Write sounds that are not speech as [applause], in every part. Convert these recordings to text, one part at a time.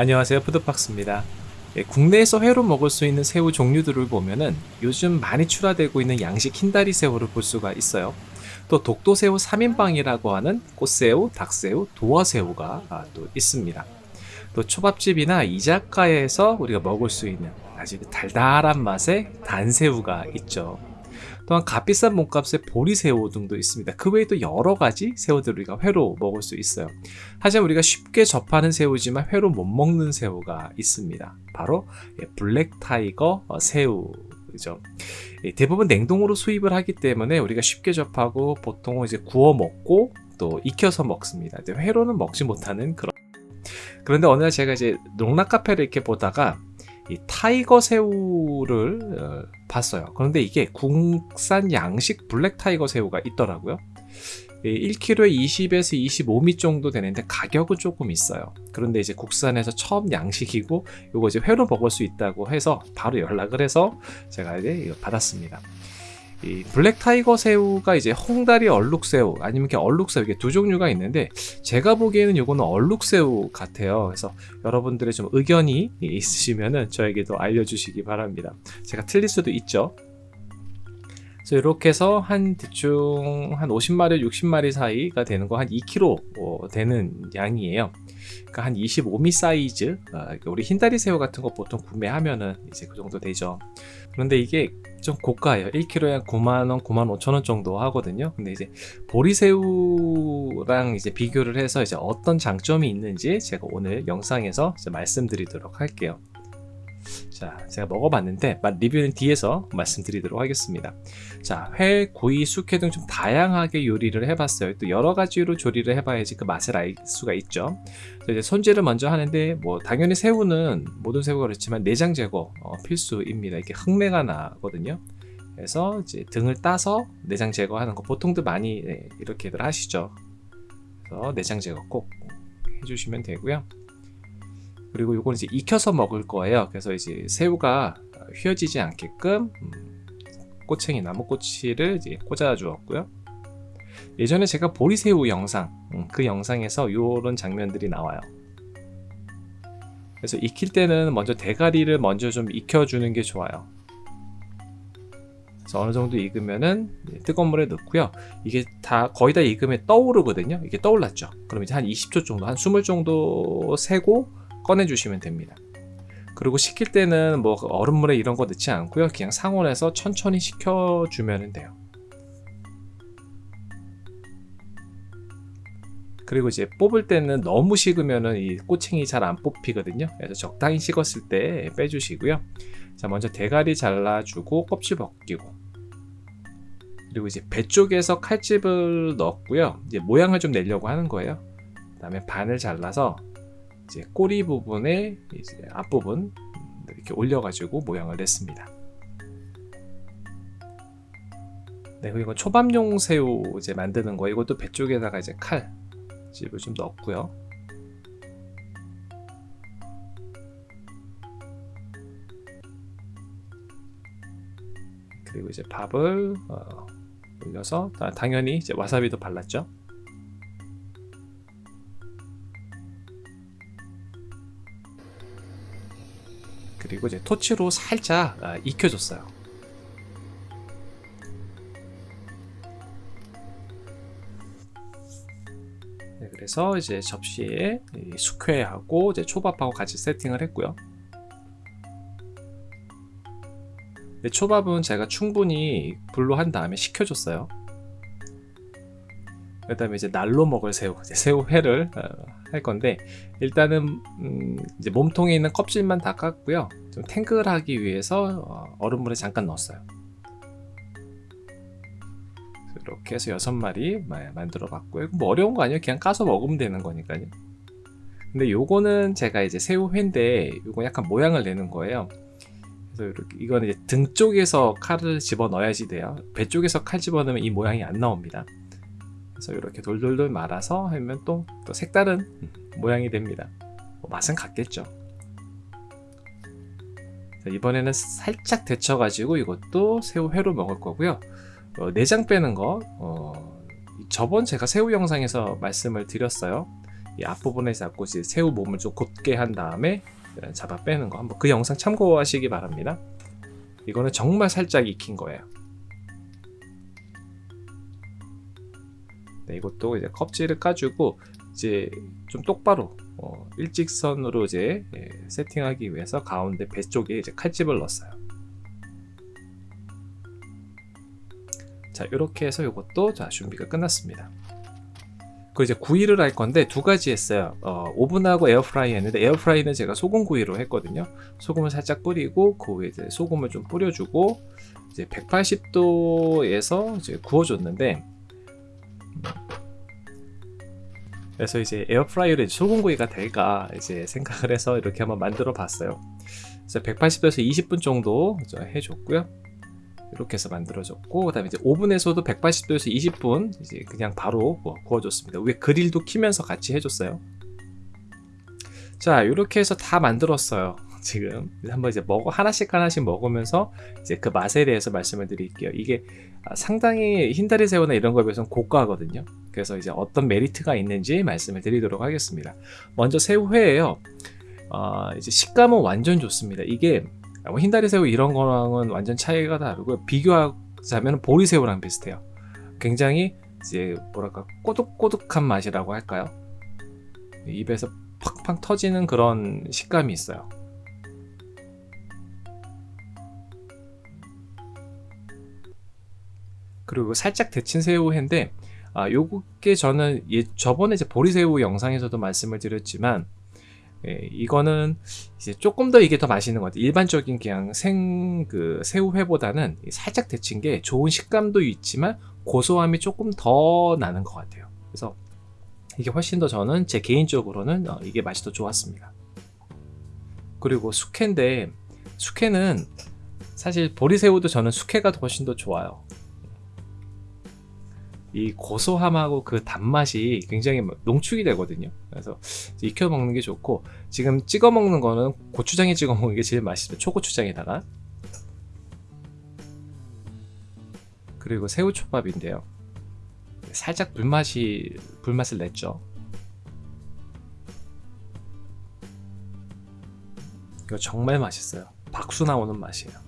안녕하세요. 푸드박스입니다. 예, 국내에서 회로 먹을 수 있는 새우 종류들을 보면은 요즘 많이 출하되고 있는 양식 흰다리 새우를 볼 수가 있어요. 또 독도새우 3인방이라고 하는 꽃새우, 닭새우, 도화새우가 아, 또 있습니다. 또 초밥집이나 이자카야에서 우리가 먹을 수 있는 아주 달달한 맛의 단새우가 있죠 또한 값비싼 몸값의 보리새우 등도 있습니다. 그 외에도 여러 가지 새우들을 우리가 회로 먹을 수 있어요. 하지만 우리가 쉽게 접하는 새우지만 회로 못 먹는 새우가 있습니다. 바로 예, black tiger 어, 새우죠. 예, 대부분 냉동으로 수입을 하기 때문에 우리가 쉽게 접하고 보통은 이제 구워 먹고 또 익혀서 먹습니다. 회로는 먹지 못하는 그런 그런데 어느 날 제가 이제 농라 카페를 이렇게 보다가 이 tiger 새우를 어, 봤어요. 그런데 이게 국산 양식 black tiger 새우가 있더라고요. 1kg에 20에서 25미 정도 되는데 가격은 조금 있어요. 그런데 이제 국산에서 처음 양식이고 이거 이제 회로 먹을 수 있다고 해서 바로 연락을 해서 제가 이제 받았습니다. 이 black tiger 새우가 이제 홍다리 얼룩 새우 아니면 이렇게 얼룩 새우 이게 두 종류가 있는데 제가 보기에는 이거는 얼룩 새우 같아요. 그래서 여러분들의 좀 의견이 있으시면은 저에게도 알려주시기 바랍니다. 제가 틀릴 수도 있죠 그래서 이렇게 해서 한 대충 한 50마리 60마리 사이가 되는 거 한 2kg 어, 되는 양이에요. 그러니까 한 25미 사이즈 아, 그러니까 우리 흰다리 새우 같은 거 보통 구매하면은 이제 그 정도 되죠. 그런데 이게 좀 고가예요. 1kg에 한 9만원 9만 5천원 정도 하거든요. 근데 이제 보리새우랑 이제 비교를 해서 이제 어떤 장점이 있는지 제가 오늘 영상에서 말씀드리도록 할게요 자 제가 먹어봤는데 리뷰는 뒤에서 말씀드리도록 하겠습니다. 자 회, 구이, 숙회 등 좀 다양하게 요리를 해봤어요. 또 여러 가지로 조리를 해봐야지 그 맛을 알 수가 있죠. 이제 손질을 먼저 하는데 뭐 당연히 새우는 모든 새우가 그렇지만 내장 제거 어, 필수입니다. 이게 흙내가 나거든요. 그래서 이제 등을 따서 내장 제거하는 거 보통도 많이 네, 이렇게들 하시죠. 그래서 내장 제거 꼭 해주시면 되고요 그리고 이건 이제 익혀서 먹을 거예요. 그래서 이제 새우가 휘어지지 않게끔 음, 꼬챙이 나무꼬치를 이제 꽂아 주었고요. 예전에 제가 보리새우 영상 음, 그 영상에서 이런 장면들이 나와요. 그래서 익힐 때는 먼저 대가리를 먼저 좀 익혀주는 게 좋아요. 그래서 어느 정도 익으면은 뜨거운 물에 넣고요. 이게 다 거의 다 익으면 떠오르거든요. 이게 떠올랐죠. 그럼 이제 한 20초 정도 한 20 정도 세고 꺼내 주시면 됩니다. 그리고 식힐 때는 뭐 얼음물에 이런 거 넣지 않고요. 그냥 상온에서 천천히 식혀 주면 돼요. 그리고 이제 뽑을 때는 너무 식으면은 이 꼬챙이 잘 안 뽑히거든요. 그래서 적당히 식었을 때 빼주시고요. 자 먼저 대가리 잘라주고 껍질 벗기고. 그리고 이제 배 쪽에서 칼집을 넣었고요. 이제 모양을 좀 내려고 하는 거예요. 그 다음에 반을 잘라서 이제 꼬리 부분에 이제 앞부분 이렇게 올려가지고 모양을 냈습니다. 네, 그리고 초밥용 새우 이제 만드는 거 이것도 배 쪽에다가 이제 칼 집을 좀 넣었고요. 그리고 이제 밥을 어, 올려서 당연히 이제 와사비도 발랐죠. 이제 토치로 살짝 아, 익혀줬어요. 네, 그래서 이제 접시에 숙회하고 이제 초밥하고 같이 세팅을 했고요. 네, 초밥은 제가 충분히 불로 한 다음에 식혀줬어요. 그 다음에 이제 날로 먹을 새우, 새우회를 어, 할 건데 일단은 음 이제 몸통에 있는 껍질만 다 깠고요. 좀 탱글하기 위해서 어, 얼음물에 잠깐 넣었어요. 이렇게 해서 여섯 마리 만들어 봤고요. 뭐 어려운 거 아니에요? 그냥 까서 먹으면 되는 거니까요. 근데 요거는 제가 이제 새우 회인데 요거 약간 모양을 내는 거예요. 그래서 이렇게 이거는 이제 등 쪽에서 칼을 집어 넣어야지 돼요. 배 쪽에서 칼 집어 넣으면 이 모양이 안 나옵니다 그래서 이렇게 돌돌돌 말아서 하면 또, 또 색다른 모양이 됩니다. 뭐 맛은 같겠죠. 이번에는 살짝 데쳐 가지고 이것도 새우 회로 먹을 거고요. 어, 내장 빼는 거 어, 저번 제가 새우 영상에서 말씀을 드렸어요. 이 앞부분에 잡고 이제 새우 몸을 좀 곧게 한 다음에 잡아 빼는 거 한번 그 영상 참고하시기 바랍니다. 이거는 정말 살짝 익힌 거예요. 네, 이것도 이제 껍질을 까주고 이제 좀 똑바로 어, 일직선으로 이제 예, 세팅하기 위해서 가운데 배 쪽에 이제 칼집을 넣었어요. 자 이렇게 해서 이것도 자 준비가 끝났습니다. 그 이제 구이를 할 건데 두 가지 했어요. 어, 오븐하고 에어프라이 했는데 에어프라이는 제가 소금 구이로 했거든요. 소금을 살짝 뿌리고 그 위에 소금을 좀 뿌려주고 이제 180도에서 이제 구워줬는데 그래서 이제 에어프라이어로 소금구이가 될까 이제 생각을 해서 이렇게 한번 만들어 봤어요. 그래서 180도에서 20분 정도 해줬고요. 이렇게 해서 만들어졌고 그 다음에 이제 오븐에서도 180도에서 20분 이제 그냥 바로 뭐 구워줬습니다. 위에 그릴도 키면서 같이 해줬어요. 자 이렇게 해서 다 만들었어요. 지금 한번 이제 먹어 하나씩 하나씩 먹으면서 이제 그 맛에 대해서 말씀을 드릴게요. 이게 아, 상당히 흰다리 새우나 이런 거에 비해서는 고가거든요. 그래서 이제 어떤 메리트가 있는지 말씀을 드리도록 하겠습니다. 먼저 새우회예요. 어, 이제 식감은 완전 좋습니다. 이게 뭐 흰다리 새우 이런 거랑은 완전 차이가 다르고요. 비교하자면 보리새우랑 비슷해요. 굉장히 이제 뭐랄까 꼬득꼬득한 맛이라고 할까요? 입에서 팍팍 터지는 그런 식감이 있어요. 그리고 살짝 데친 새우회인데 아, 요게 저는 예, 저번에 이제 보리새우 영상에서도 말씀을 드렸지만 예, 이거는 이제 조금 더 이게 더 맛있는 것 같아요. 일반적인 그냥 생 그 새우회보다는 살짝 데친 게 좋은 식감도 있지만 고소함이 조금 더 나는 것 같아요. 그래서 이게 훨씬 더 저는 제 개인적으로는 어, 이게 맛이 더 좋았습니다. 그리고 숙회인데 숙회는 사실 보리새우도 저는 숙회가 훨씬 더 좋아요. 이 고소함하고 그 단맛이 굉장히 농축이 되거든요. 그래서 익혀 먹는 게 좋고 지금 찍어 먹는 거는 고추장에 찍어 먹는 게 제일 맛있어요. 초고추장에다가 그리고 새우초밥인데요. 살짝 불맛이 불맛을 냈죠. 이거 정말 맛있어요. 박수 나오는 맛이에요.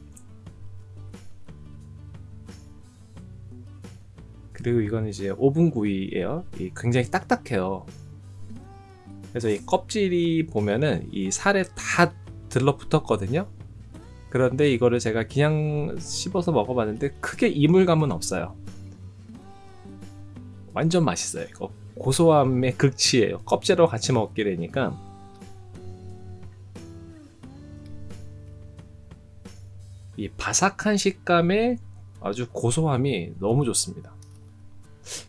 그리고 이건 이제 오븐 구이예요. 굉장히 딱딱해요. 그래서 이 껍질이 보면은 이 살에 다 들러붙었거든요. 그런데 이거를 제가 그냥 씹어서 먹어봤는데 크게 이물감은 없어요. 완전 맛있어요. 이거 고소함의 극치예요. 껍질하고 같이 먹게 되니까 이 바삭한 식감에 아주 고소함이 너무 좋습니다.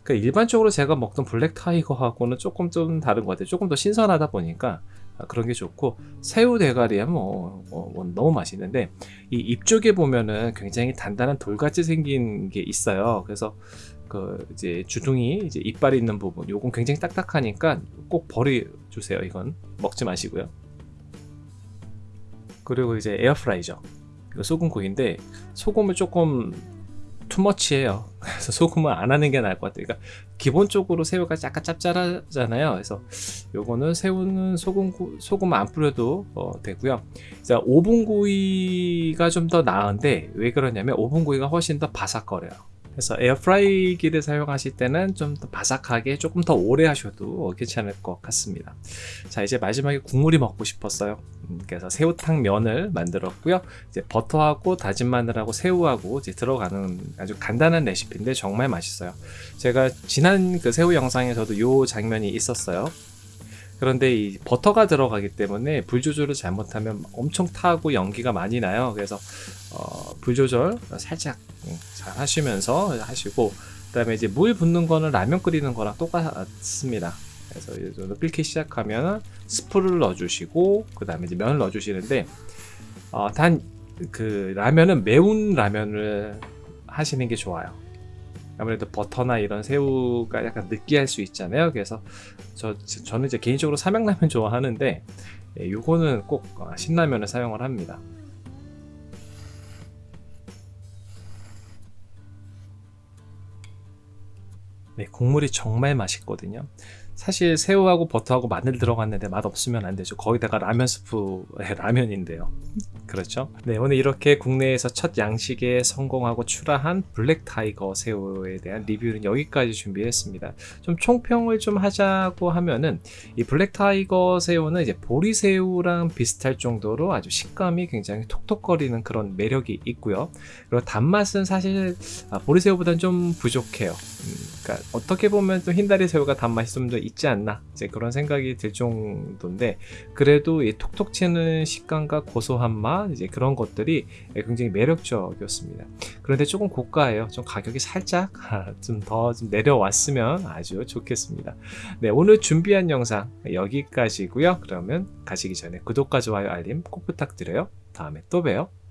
그러니까 일반적으로 제가 먹던 블랙 타이거하고는 조금 좀 다른 것 같아요. 조금 더 신선하다 보니까 아, 그런 게 좋고 새우 대가리야 뭐, 뭐, 뭐 너무 맛있는데 이 입 쪽에 보면은 굉장히 단단한 돌같이 생긴 게 있어요. 그래서 그 이제 주둥이 이제 이빨이 있는 부분 요건 굉장히 딱딱하니까 꼭 버려 주세요. 이건 먹지 마시고요. 그리고 이제 에어프라이죠. 이거 소금구이인데 소금을 조금 투머치해요. 그래서 소금을 안 하는 게 나을 것 같아요. 그러니까 기본적으로 새우가 약간 짭짤하잖아요. 그래서 요거는 새우는 소금 소금 안 뿌려도 어, 되고요. 자, 오븐 구이가 좀 더 나은데 왜 그러냐면 오븐 구이가 훨씬 더 바삭거려요. 그래서 에어프라이기를 사용하실 때는 좀 더 바삭하게 조금 더 오래 하셔도 괜찮을 것 같습니다. 자 이제 마지막에 국물이 먹고 싶었어요. 음, 그래서 새우탕 면을 만들었고요. 이제 버터하고 다진 마늘하고 새우하고 이제 들어가는 아주 간단한 레시피인데 정말 맛있어요. 제가 지난 그 새우 영상에서도 이 장면이 있었어요 그런데 이 버터가 들어가기 때문에 불 조절을 잘못하면 엄청 타고 연기가 많이 나요. 그래서 어, 불 조절 살짝 음, 잘 하시면서 하시고 그 다음에 이제 물 붓는 거는 라면 끓이는 거랑 똑같습니다. 그래서 이제 끓기 시작하면 스프를 넣어주시고 그 다음에 이제 면을 넣어주시는데 어, 단그 라면은 매운 라면을 하시는 게 좋아요. 아무래도 버터나 이런 새우가 약간 느끼할 수 있잖아요. 그래서 저, 저는 이제 개인적으로 삼양라면 [laughs] 좋아하는데 예, 요거는 꼭 어, 신라면을 사용을 합니다. 네, 국물이 정말 맛있거든요. 사실 새우하고 버터하고 마늘 들어갔는데 맛 없으면 안 되죠. 거기다가 라면 스프의 라면인데요. 그렇죠. 네, 오늘 이렇게 국내에서 첫 양식에 성공하고 출하한 black tiger 새우에 대한 리뷰는 여기까지 준비했습니다. 좀 총평을 좀 하자고 하면은 이 black tiger 새우는 이제 보리새우랑 비슷할 정도로 아주 식감이 굉장히 톡톡거리는 그런 매력이 있고요. 그리고 단맛은 사실 아, 보리새우보다는 좀 부족해요. 음, 그러니까 어떻게 보면 또 흰다리 새우가 단맛이 좀 더 있지 않나 이제 그런 생각이 들 정도인데 그래도 이 톡톡 튀는 식감과 고소한 맛 이제 그런 것들이 굉장히 매력적이었습니다. 그런데 조금 고가예요. 좀 가격이 살짝 [laughs] 좀더좀 내려왔으면 아주 좋겠습니다. 네, 오늘 준비한 영상 여기까지고요. 그러면 가시기 전에 구독과 좋아요 알림 꼭 부탁드려요. 다음에 또 봬요.